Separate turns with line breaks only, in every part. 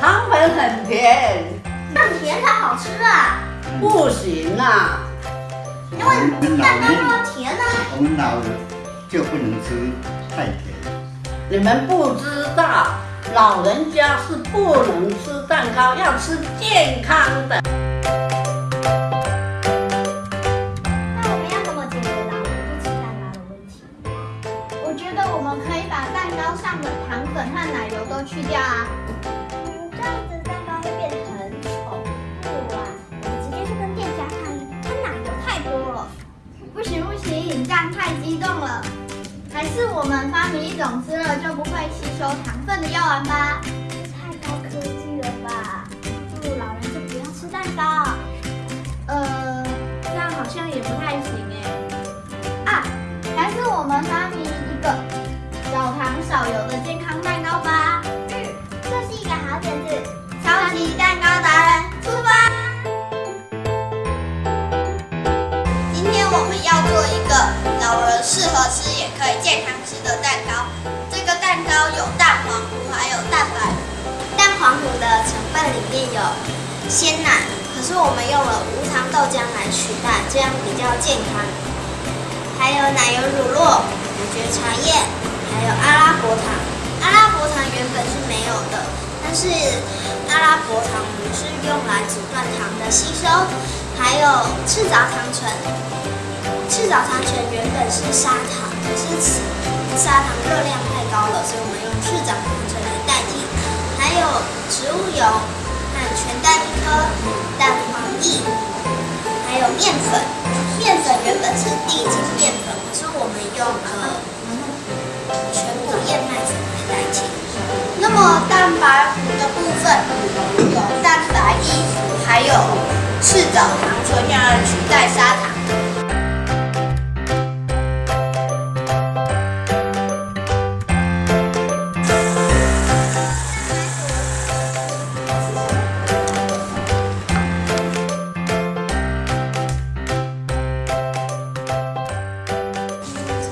糖粉很甜，
但甜才好吃啊，
不行啊！
因为蛋糕要甜啊。
我们老人就不能吃太甜。
你们不知道，老人家是不能吃蛋糕，要吃健康的。
上的糖粉和奶油都去掉啊。这样子蛋糕会变得很丑。不啊，我们直接去跟店家抗议，他奶油太多了。不行不行，这样太激动了。还是我们发明一种吃了就不会吸收糖分的药丸吧？太高科技了吧？不如老人就不要吃蛋糕。呃，这样好像也不太行哎。啊，还是我们发明一个少糖少油的健康蛋糕吧。嗯，这是一个好点子。超级蛋糕达人出发！今天我们要做一个老人适合吃也可以健康吃的蛋糕。这个蛋糕有蛋黄糊，还有蛋白。蛋黄糊的成分里面有鲜奶，可是我们用了无糖豆浆来取代，这样比较健康。还有奶油乳酪、五蕨茶叶，还有阿拉伯糖。阿拉伯糖原本是没有的，但是阿拉伯糖糊是用来阻断糖的吸收。还有赤藻糖醇，赤藻糖醇原本是砂糖，可是砂糖热量太高了，所以我们用赤藻糖醇来代替。还有植物油和全蛋一颗、蛋黄液，还有面粉。面粉原本是地分有蛋白液，还有赤藻糖醇用来取代砂糖。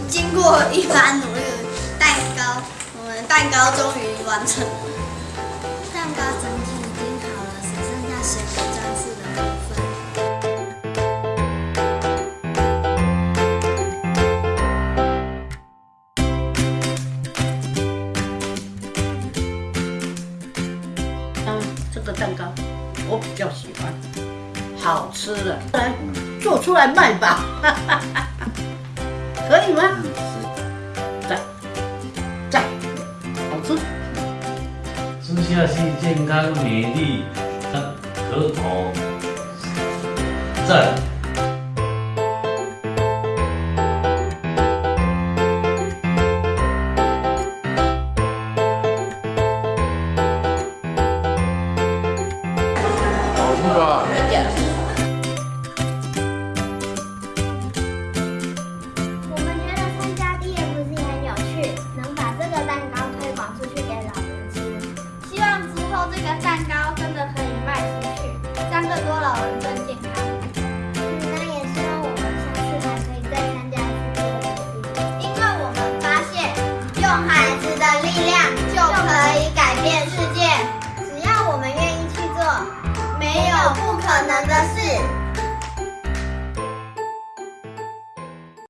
经过一番努力，蛋糕，我们蛋糕终于完成了。
这个蛋糕我比较喜欢，好吃的，来做出来卖吧，可以吗？赞赞，好吃。
吃下去健康美丽，可口，赞。move on. Yes. 流す。